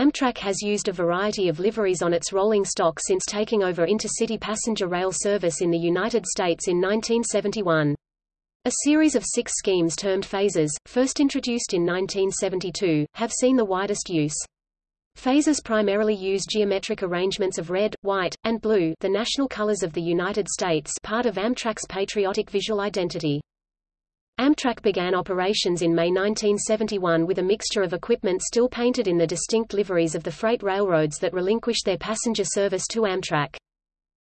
Amtrak has used a variety of liveries on its rolling stock since taking over intercity passenger rail service in the United States in 1971. A series of six schemes termed phases, first introduced in 1972, have seen the widest use. Phases primarily use geometric arrangements of red, white, and blue the national colors of the United States part of Amtrak's patriotic visual identity. Amtrak began operations in May 1971 with a mixture of equipment still painted in the distinct liveries of the freight railroads that relinquished their passenger service to Amtrak.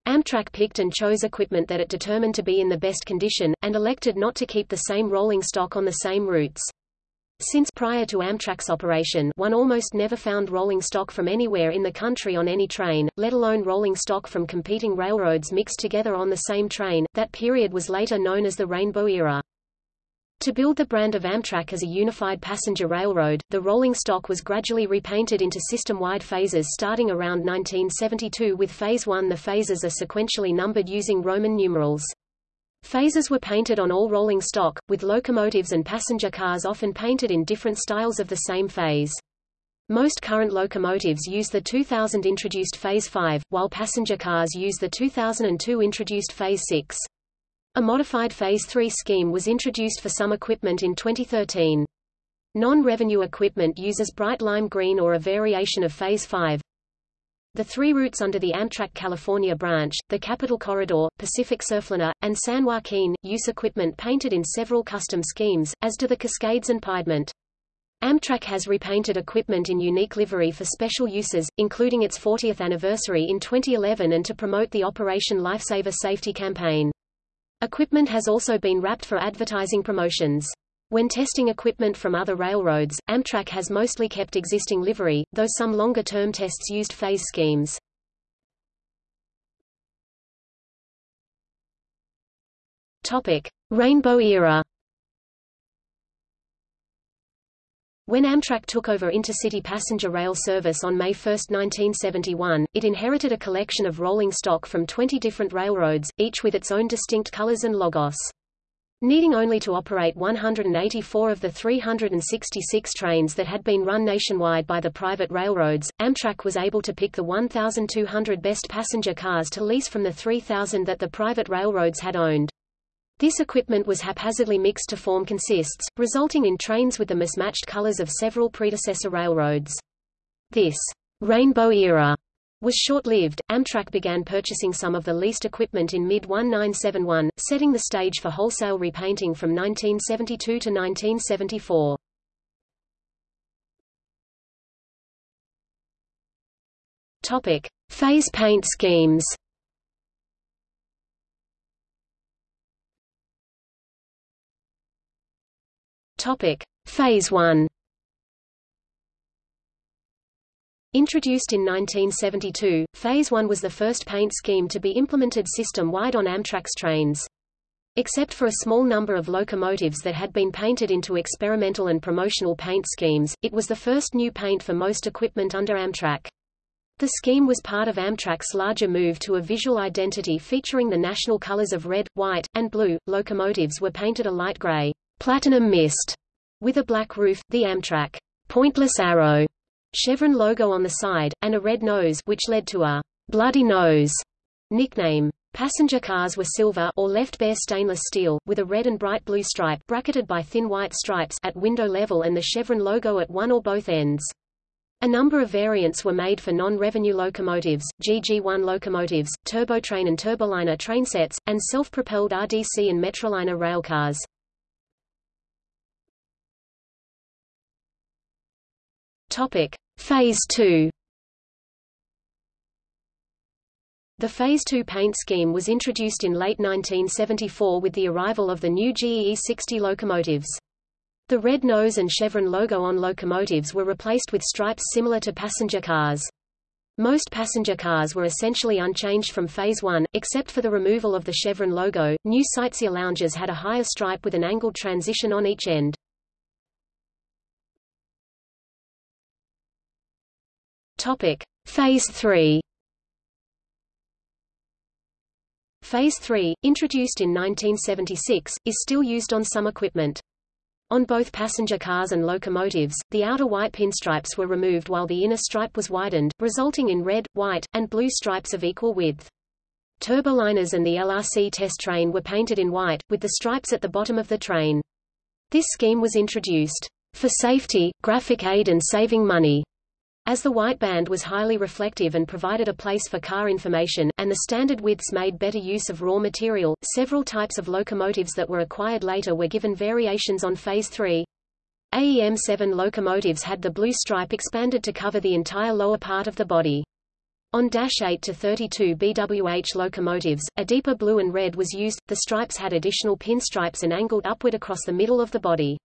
Amtrak picked and chose equipment that it determined to be in the best condition, and elected not to keep the same rolling stock on the same routes. Since prior to Amtrak's operation one almost never found rolling stock from anywhere in the country on any train, let alone rolling stock from competing railroads mixed together on the same train, that period was later known as the Rainbow Era. To build the brand of Amtrak as a unified passenger railroad, the rolling stock was gradually repainted into system-wide phases starting around 1972 with Phase 1 The phases are sequentially numbered using Roman numerals. Phases were painted on all rolling stock, with locomotives and passenger cars often painted in different styles of the same phase. Most current locomotives use the 2000 introduced Phase 5, while passenger cars use the 2002 introduced Phase 6. A modified Phase 3 scheme was introduced for some equipment in 2013. Non-revenue equipment uses bright lime green or a variation of Phase 5, the three routes under the Amtrak California branch, the Capital Corridor, Pacific Surfliner, and San Joaquin, use equipment painted in several custom schemes, as do the Cascades and Piedmont. Amtrak has repainted equipment in unique livery for special uses, including its 40th anniversary in 2011 and to promote the Operation Lifesaver safety campaign. Equipment has also been wrapped for advertising promotions. When testing equipment from other railroads, Amtrak has mostly kept existing livery, though some longer-term tests used phase schemes. Topic: Rainbow Era. When Amtrak took over intercity passenger rail service on May 1, 1971, it inherited a collection of rolling stock from 20 different railroads, each with its own distinct colors and logos. Needing only to operate 184 of the 366 trains that had been run nationwide by the private railroads, Amtrak was able to pick the 1,200 best passenger cars to lease from the 3,000 that the private railroads had owned. This equipment was haphazardly mixed to form consists, resulting in trains with the mismatched colors of several predecessor railroads. This rainbow era was short-lived. Amtrak began purchasing some of the leased equipment in mid-1971, setting the stage for wholesale repainting from 1972 to 1974. Topic: Phase paint schemes. Topic: Phase 1. Introduced in 1972, Phase 1 was the first paint scheme to be implemented system-wide on Amtrak's trains. Except for a small number of locomotives that had been painted into experimental and promotional paint schemes, it was the first new paint for most equipment under Amtrak. The scheme was part of Amtrak's larger move to a visual identity featuring the national colors of red, white, and blue. Locomotives were painted a light gray, platinum mist, with a black roof, the Amtrak pointless arrow chevron logo on the side, and a red nose which led to a bloody nose nickname. Passenger cars were silver or left bare stainless steel, with a red and bright blue stripe bracketed by thin white stripes at window level and the chevron logo at one or both ends. A number of variants were made for non-revenue locomotives, GG1 locomotives, turbotrain and turboliner trainsets, and self-propelled RDC and Metroliner railcars. Topic: Phase 2. The Phase 2 paint scheme was introduced in late 1974 with the arrival of the new GE 60 locomotives. The red nose and chevron logo on locomotives were replaced with stripes similar to passenger cars. Most passenger cars were essentially unchanged from Phase 1, except for the removal of the chevron logo. New sightseer lounges had a higher stripe with an angled transition on each end. Topic: Phase 3. Phase 3, introduced in 1976, is still used on some equipment. On both passenger cars and locomotives, the outer white pinstripes were removed while the inner stripe was widened, resulting in red, white, and blue stripes of equal width. Turboliners and the LRC test train were painted in white, with the stripes at the bottom of the train. This scheme was introduced for safety, graphic aid and saving money, as the white band was highly reflective and provided a place for car information, and the standard widths made better use of raw material, several types of locomotives that were acquired later were given variations on Phase 3. AEM-7 locomotives had the blue stripe expanded to cover the entire lower part of the body. On Dash 8 to 32 BWH locomotives, a deeper blue and red was used, the stripes had additional pinstripes and angled upward across the middle of the body.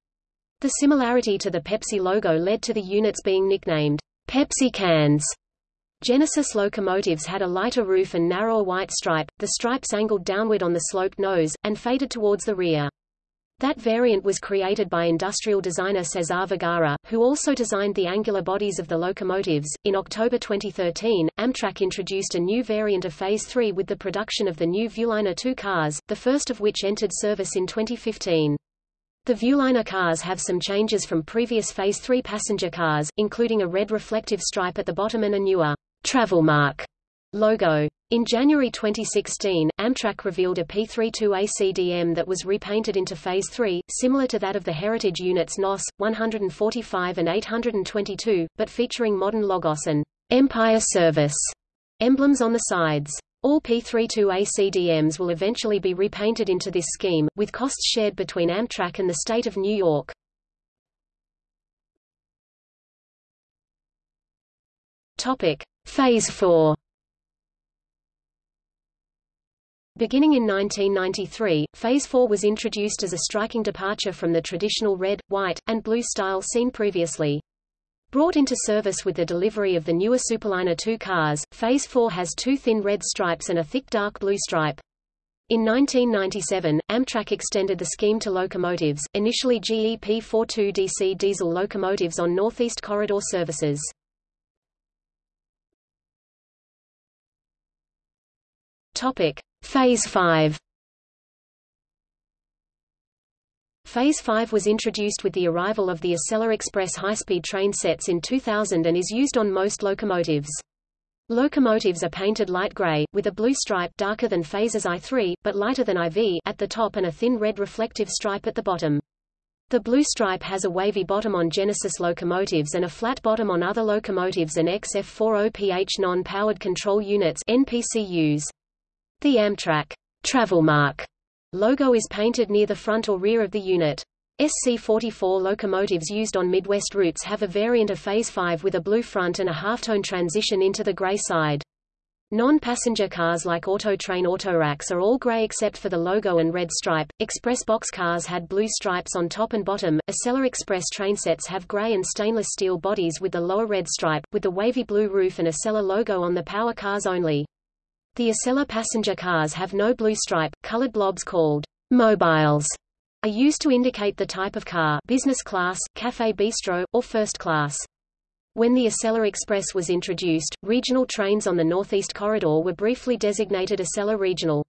The similarity to the Pepsi logo led to the units being nicknamed Pepsi cans. Genesis locomotives had a lighter roof and narrower white stripe, the stripes angled downward on the sloped nose, and faded towards the rear. That variant was created by industrial designer Cesar Vergara, who also designed the angular bodies of the locomotives. In October 2013, Amtrak introduced a new variant of Phase 3 with the production of the new Viewliner 2 cars, the first of which entered service in 2015. The Viewliner cars have some changes from previous Phase 3 passenger cars, including a red reflective stripe at the bottom and a newer travel mark logo. In January 2016, Amtrak revealed a P32ACDM that was repainted into Phase 3, similar to that of the Heritage units NOS, 145 and 822, but featuring modern Logos and Empire Service emblems on the sides. All P32A CDMs will eventually be repainted into this scheme, with costs shared between Amtrak and the state of New York. Topic: Phase 4. Beginning in 1993, Phase 4 was introduced as a striking departure from the traditional red, white, and blue style seen previously. Brought into service with the delivery of the newer Superliner 2 cars, Phase 4 has two thin red stripes and a thick dark blue stripe. In 1997, Amtrak extended the scheme to locomotives, initially GE P42DC diesel locomotives on Northeast Corridor services. Topic: Phase 5 Phase 5 was introduced with the arrival of the Acela Express high-speed train sets in 2000 and is used on most locomotives. Locomotives are painted light gray, with a blue stripe darker than Phase's I3, but lighter than IV at the top and a thin red reflective stripe at the bottom. The blue stripe has a wavy bottom on Genesis locomotives and a flat bottom on other locomotives and XF40PH non-powered control units NPCUs. The Amtrak travel mark logo is painted near the front or rear of the unit. SC-44 locomotives used on Midwest routes have a variant of Phase 5 with a blue front and a halftone transition into the gray side. Non-passenger cars like Autotrain Autoracks are all gray except for the logo and red stripe. Express box cars had blue stripes on top and bottom. Acela Express trainsets have gray and stainless steel bodies with the lower red stripe, with the wavy blue roof and Acela logo on the power cars only. The Acela passenger cars have no blue stripe. Colored blobs called mobiles are used to indicate the type of car business class, cafe bistro, or first class. When the Acela Express was introduced, regional trains on the Northeast Corridor were briefly designated Acela Regional.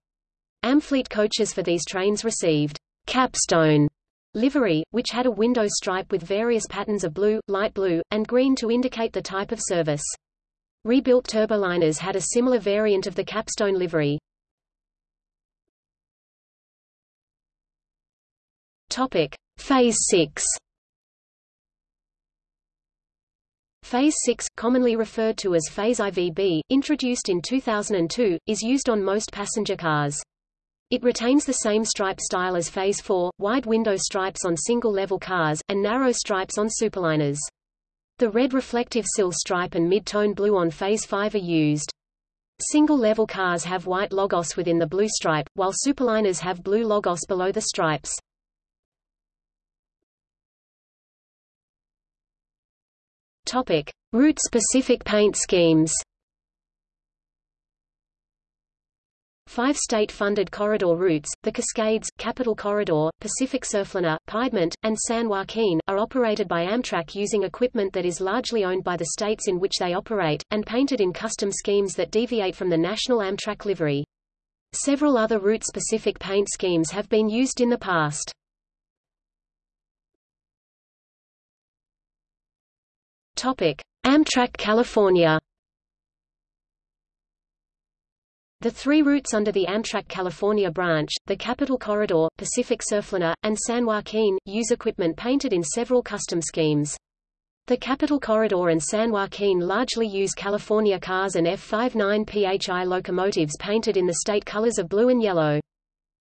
Amfleet coaches for these trains received capstone livery, which had a window stripe with various patterns of blue, light blue, and green to indicate the type of service. Rebuilt turboliners had a similar variant of the capstone livery. Topic: Phase 6. Phase 6, commonly referred to as Phase IVB, introduced in 2002, is used on most passenger cars. It retains the same stripe style as Phase 4, wide window stripes on single-level cars, and narrow stripes on superliners. The red reflective sill stripe and mid-tone blue on Phase 5 are used. Single-level cars have white logos within the blue stripe, while superliners have blue logos below the stripes. Topic: Route-specific paint schemes. Five state-funded corridor routes, the Cascades, Capital Corridor, Pacific Surfliner, Piedmont, and San Joaquin, are operated by Amtrak using equipment that is largely owned by the states in which they operate, and painted in custom schemes that deviate from the national Amtrak livery. Several other route-specific paint schemes have been used in the past. Amtrak California The three routes under the Amtrak California branch, the Capital Corridor, Pacific Surfliner, and San Joaquin, use equipment painted in several custom schemes. The Capital Corridor and San Joaquin largely use California cars and F59 PHI locomotives painted in the state colors of blue and yellow.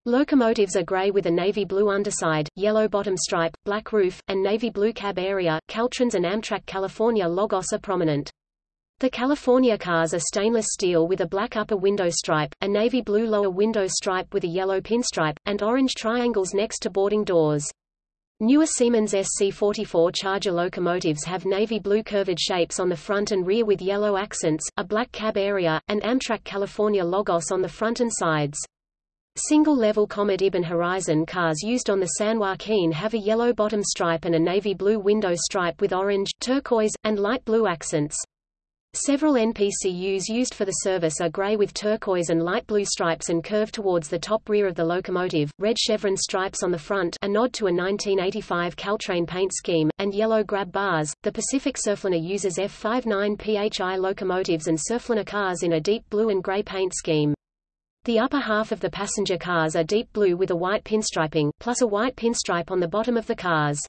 Locomotives are gray with a navy blue underside, yellow bottom stripe, black roof, and navy blue cab area. Caltrans and Amtrak California logos are prominent. The California cars are stainless steel with a black upper window stripe, a navy blue lower window stripe with a yellow pinstripe, and orange triangles next to boarding doors. Newer Siemens SC44 Charger locomotives have navy blue curved shapes on the front and rear with yellow accents, a black cab area, and Amtrak California logos on the front and sides. Single-level Comet Ibn Horizon cars used on the San Joaquin have a yellow bottom stripe and a navy blue window stripe with orange, turquoise, and light blue accents. Several NPCUs used for the service are gray with turquoise and light blue stripes and curve towards the top rear of the locomotive, red chevron stripes on the front a nod to a 1985 Caltrain paint scheme, and yellow grab bars. The Pacific Surfliner uses F59 PHI locomotives and Surfliner cars in a deep blue and gray paint scheme. The upper half of the passenger cars are deep blue with a white pinstriping, plus a white pinstripe on the bottom of the cars.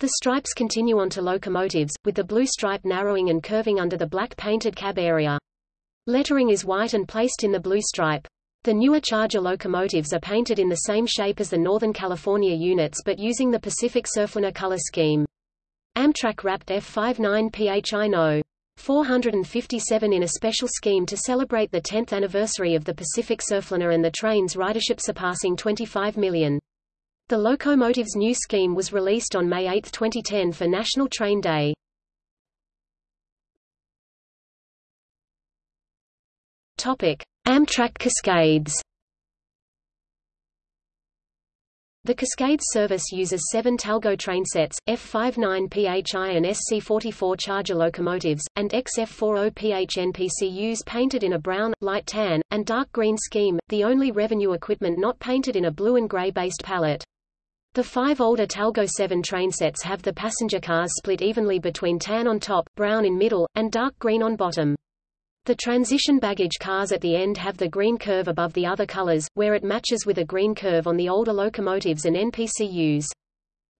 The stripes continue onto locomotives, with the blue stripe narrowing and curving under the black painted cab area. Lettering is white and placed in the blue stripe. The newer Charger locomotives are painted in the same shape as the Northern California units but using the Pacific Surfliner color scheme. Amtrak wrapped F59 PHI No. 457 in a special scheme to celebrate the 10th anniversary of the Pacific Surfliner and the train's ridership surpassing 25 million. The locomotive's new scheme was released on May 8, 2010 for National Train Day. Amtrak Cascades The Cascades service uses seven Talgo trainsets, F59 PHI and SC44 Charger locomotives, and XF40PH NPCUs painted in a brown, light tan, and dark green scheme, the only revenue equipment not painted in a blue and gray-based palette. The five older Talgo 7 trainsets have the passenger cars split evenly between tan on top, brown in middle, and dark green on bottom. The transition baggage cars at the end have the green curve above the other colors, where it matches with a green curve on the older locomotives and NPCUs.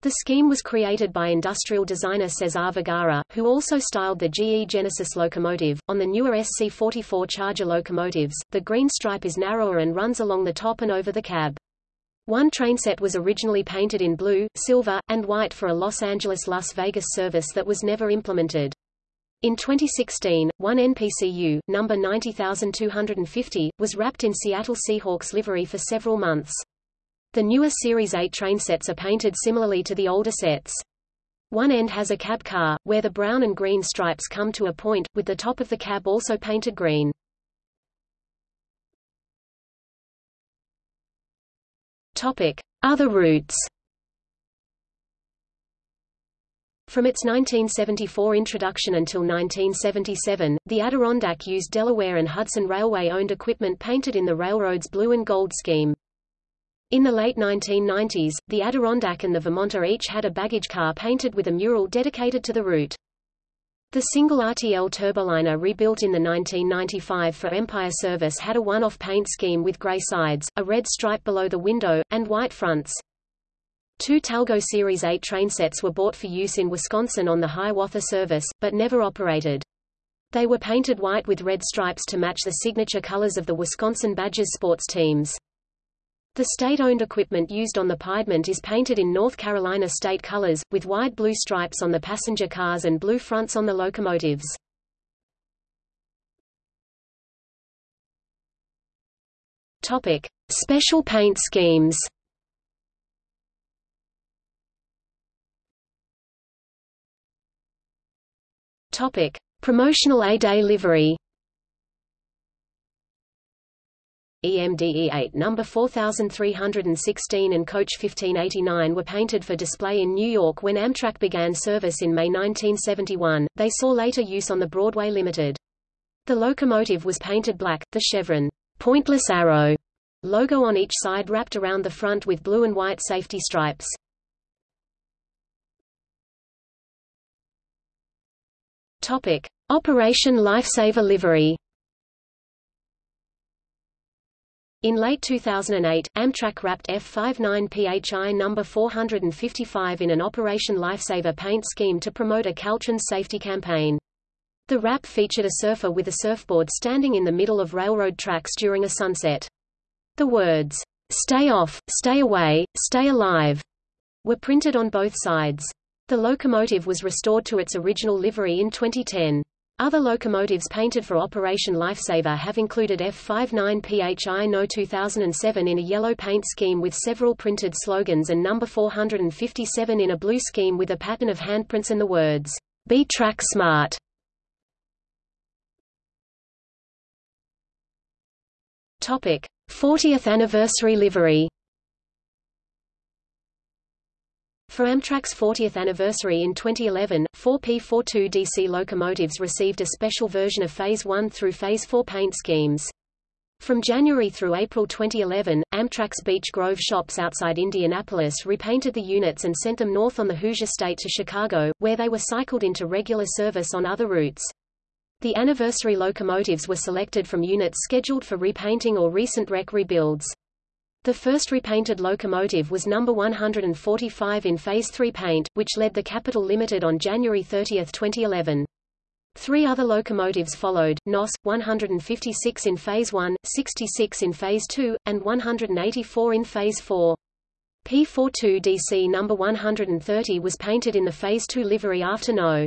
The scheme was created by industrial designer Cesar Vergara, who also styled the GE Genesis locomotive. On the newer SC44 Charger locomotives, the green stripe is narrower and runs along the top and over the cab. One trainset was originally painted in blue, silver, and white for a Los Angeles-Las Vegas service that was never implemented. In 2016, one NPCU, number 90250, was wrapped in Seattle Seahawks livery for several months. The newer Series 8 trainsets are painted similarly to the older sets. One end has a cab car, where the brown and green stripes come to a point, with the top of the cab also painted green. Other routes From its 1974 introduction until 1977, the Adirondack used Delaware and Hudson Railway-owned equipment painted in the railroad's blue and gold scheme. In the late 1990s, the Adirondack and the Vermonter each had a baggage car painted with a mural dedicated to the route. The single RTL turboliner rebuilt in the 1995 for Empire service had a one-off paint scheme with gray sides, a red stripe below the window, and white fronts. Two Talgo Series 8 trainsets were bought for use in Wisconsin on the Hiawatha service, but never operated. They were painted white with red stripes to match the signature colors of the Wisconsin Badgers sports teams. The state-owned equipment used on the Piedmont is painted in North Carolina state colors, with wide blue stripes on the passenger cars and blue fronts on the locomotives. Topic. Special paint schemes Topic: Promotional A-Day livery. EMD E8 number 4316 and Coach 1589 were painted for display in New York when Amtrak began service in May 1971. They saw later use on the Broadway Limited. The locomotive was painted black, the chevron, pointless arrow logo on each side wrapped around the front with blue and white safety stripes. Topic: Operation Lifesaver livery. In late 2008, Amtrak wrapped F-59 PHI number 455 in an Operation Lifesaver paint scheme to promote a Caltrans safety campaign. The wrap featured a surfer with a surfboard standing in the middle of railroad tracks during a sunset. The words, "'Stay off, stay away, stay alive' were printed on both sides. The locomotive was restored to its original livery in 2010. Other locomotives painted for Operation Lifesaver have included F59 PHI No 2007 in a yellow paint scheme with several printed slogans and number 457 in a blue scheme with a pattern of handprints and the words, Be Track Smart. Topic: 40th anniversary livery. For Amtrak's 40th anniversary in 2011, four P42DC locomotives received a special version of Phase 1 through Phase 4 paint schemes. From January through April 2011, Amtrak's Beech Grove shops outside Indianapolis repainted the units and sent them north on the Hoosier State to Chicago, where they were cycled into regular service on other routes. The anniversary locomotives were selected from units scheduled for repainting or recent wreck rebuilds. The first repainted locomotive was number 145 in Phase 3 paint, which led the Capital Limited on January 30, 2011. Three other locomotives followed, NOS, 156 in Phase 1, 66 in Phase 2, and 184 in Phase 4. P42DC number 130 was painted in the Phase 2 livery after No.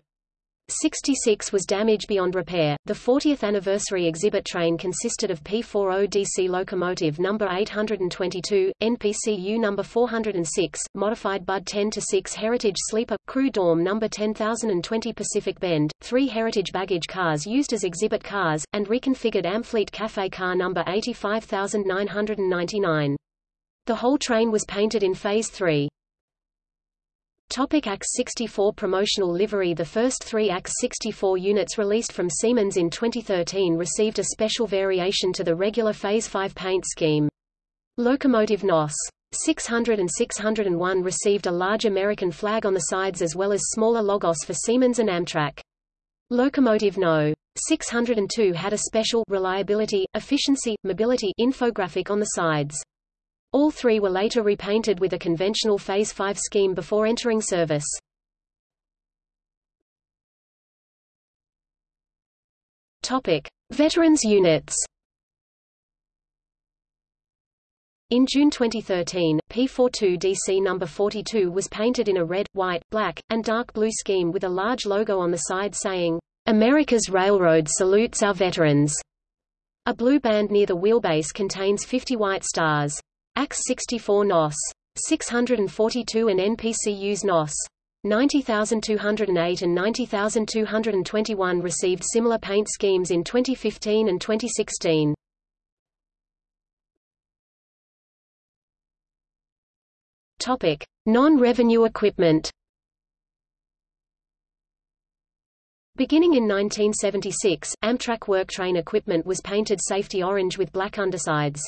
66 was damaged beyond repair. The 40th anniversary exhibit train consisted of P40 DC locomotive number 822, NPCU number 406, modified Budd 10 to 6 Heritage Sleeper Crew Dorm number 10020 Pacific Bend, three Heritage baggage cars used as exhibit cars, and reconfigured Amfleet Cafe car number 85999. The whole train was painted in Phase 3. Topic ACS-64 promotional livery The first three ACS-64 units released from Siemens in 2013 received a special variation to the regular Phase 5 paint scheme. Locomotive NOS 600 and 601 received a large American flag on the sides as well as smaller logos for Siemens and Amtrak. Locomotive No. 602 had a special reliability, efficiency, mobility infographic on the sides. All three were later repainted with a conventional Phase 5 scheme before entering service. Topic: Veterans units. In June 2013, P42DC number 42 was painted in a red, white, black, and dark blue scheme with a large logo on the side saying, America's Railroad salutes our veterans. A blue band near the wheelbase contains 50 white stars. ACS-64 NOS. 642 and NPCUs NOS. 90208 and 90221 received similar paint schemes in 2015 and 2016. Topic: Non-revenue equipment. Beginning in 1976, Amtrak work train equipment was painted safety orange with black undersides.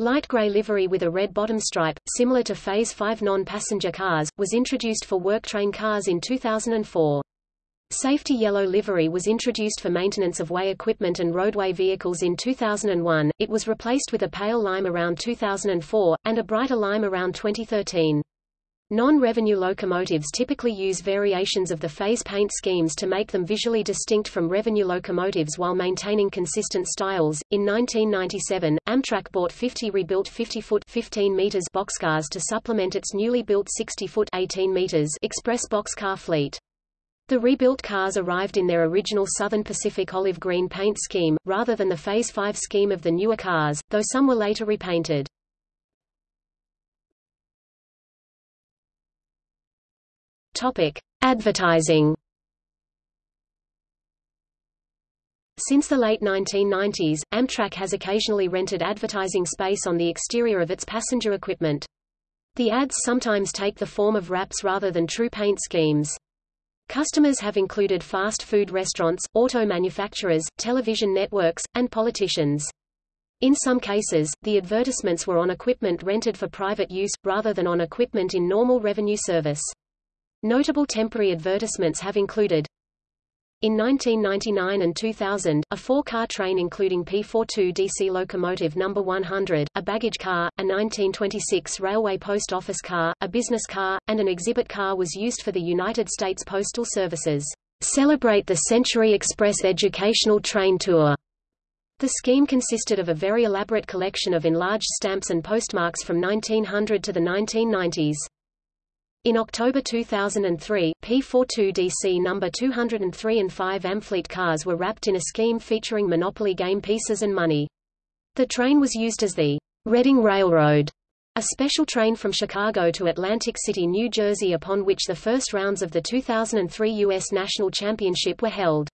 Light gray livery with a red bottom stripe, similar to Phase 5 non-passenger cars, was introduced for work train cars in 2004. Safety yellow livery was introduced for maintenance of way equipment and roadway vehicles in 2001, it was replaced with a pale lime around 2004, and a brighter lime around 2013. Non-revenue locomotives typically use variations of the phase paint schemes to make them visually distinct from revenue locomotives while maintaining consistent styles. In 1997, Amtrak bought 50 rebuilt 50-foot 15 meters boxcars to supplement its newly built 60-foot 18 meters express boxcar fleet. The rebuilt cars arrived in their original Southern Pacific olive green paint scheme, rather than the Phase 5 scheme of the newer cars, though some were later repainted. Topic: Advertising. Since the late 1990s, Amtrak has occasionally rented advertising space on the exterior of its passenger equipment. The ads sometimes take the form of wraps rather than true paint schemes. Customers have included fast food restaurants, auto manufacturers, television networks, and politicians. In some cases, the advertisements were on equipment rented for private use, rather than on equipment in normal revenue service. Notable temporary advertisements have included In 1999 and 2000, a four-car train including P42 DC locomotive No. 100, a baggage car, a 1926 railway post office car, a business car, and an exhibit car was used for the United States Postal Service's Celebrate the Century Express educational train tour. The scheme consisted of a very elaborate collection of enlarged stamps and postmarks from 1900 to the 1990s. In October 2003, P42DC number 203 and 5 Amfleet cars were wrapped in a scheme featuring Monopoly game pieces and money. The train was used as the Reading Railroad, a special train from Chicago to Atlantic City, New Jersey upon which the first rounds of the 2003 U.S. National Championship were held.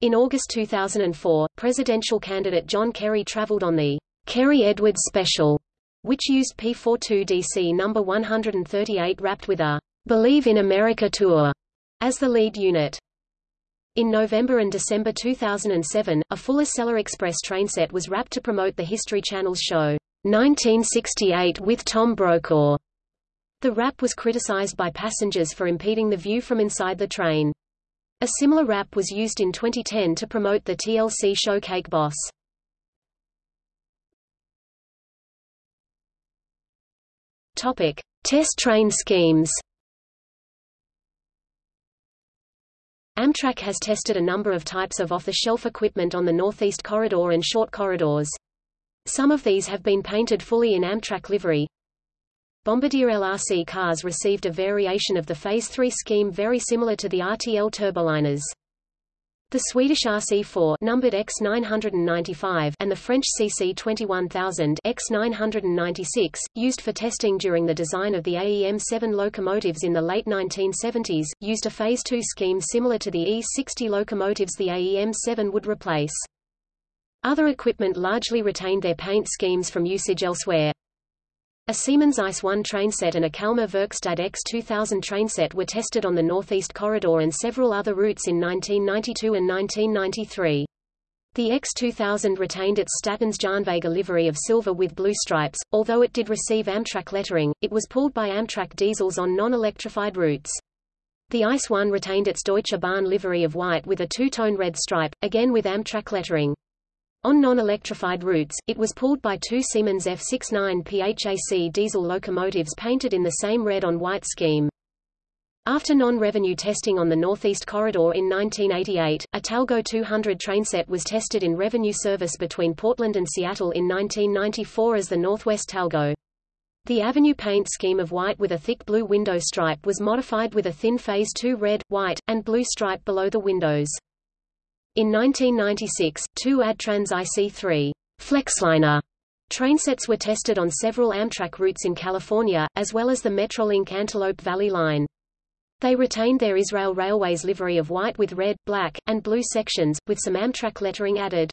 In August 2004, presidential candidate John Kerry traveled on the Kerry Edwards Special which used P42DC number 138 wrapped with a Believe in America tour as the lead unit. In November and December 2007, a full Acela Express trainset was wrapped to promote the History Channel's show, 1968 with Tom Brokaw. The wrap was criticized by passengers for impeding the view from inside the train. A similar wrap was used in 2010 to promote the TLC show Cake Boss. Topic: Test train schemes. Amtrak has tested a number of types of off-the-shelf equipment on the Northeast Corridor and short corridors. Some of these have been painted fully in Amtrak livery. Bombardier LRC cars received a variation of the Phase 3 scheme very similar to the RTL turboliners. The Swedish RC4 numbered X995 and the French CC21000 X996, used for testing during the design of the AEM-7 locomotives in the late 1970s, used a Phase 2 scheme similar to the E60 locomotives the AEM-7 would replace. Other equipment largely retained their paint schemes from usage elsewhere. A Siemens ICE-1 trainset and a Kalmar Verkstad X2000 trainset were tested on the Northeast Corridor and several other routes in 1992 and 1993. The X2000 retained its Statens Järnvägar livery of silver with blue stripes, although it did receive Amtrak lettering, it was pulled by Amtrak diesels on non-electrified routes. The ICE-1 retained its Deutsche Bahn livery of white with a two-tone red stripe, again with Amtrak lettering. On non-electrified routes, it was pulled by two Siemens F69 PHAC diesel locomotives painted in the same red-on-white scheme. After non-revenue testing on the Northeast Corridor in 1988, a Talgo 200 trainset was tested in revenue service between Portland and Seattle in 1994 as the Northwest Talgo. The Avenue paint scheme of white with a thick blue window stripe was modified with a thin Phase 2 red, white, and blue stripe below the windows. In 1996, two Adtranz IC3 Flexliner trainsets were tested on several Amtrak routes in California, as well as the Metrolink Antelope Valley line. They retained their Israel Railways livery of white with red, black, and blue sections, with some Amtrak lettering added.